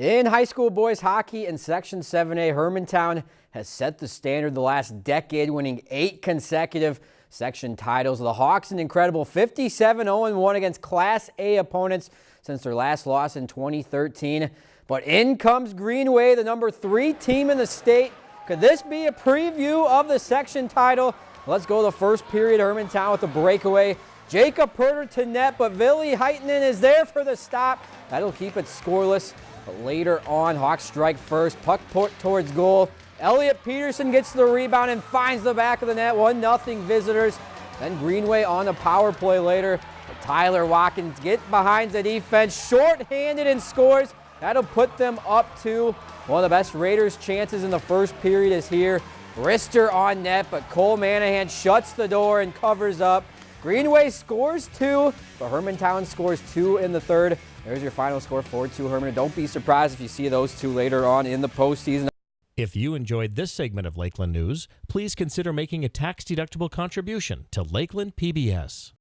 In high school boys hockey in Section 7A, Hermantown has set the standard the last decade, winning eight consecutive section titles. The Hawks an incredible 57-0-1 against Class A opponents since their last loss in 2013. But in comes Greenway, the number three team in the state. Could this be a preview of the section title? Let's go the first period. Hermantown with a breakaway. Jacob Perter to net, but Billy Heitenen is there for the stop. That'll keep it scoreless. But later on, Hawks strike first, puck put towards goal. Elliot Peterson gets the rebound and finds the back of the net. 1-0 visitors. Then Greenway on the power play later. But Tyler Watkins get behind the defense, short-handed and scores. That'll put them up to one of the best Raiders chances in the first period is here. Rister on net, but Cole Manahan shuts the door and covers up. Greenway scores two, but Hermantown scores two in the third. There's your final score, 4-2 Herman. Don't be surprised if you see those two later on in the postseason. If you enjoyed this segment of Lakeland News, please consider making a tax-deductible contribution to Lakeland PBS.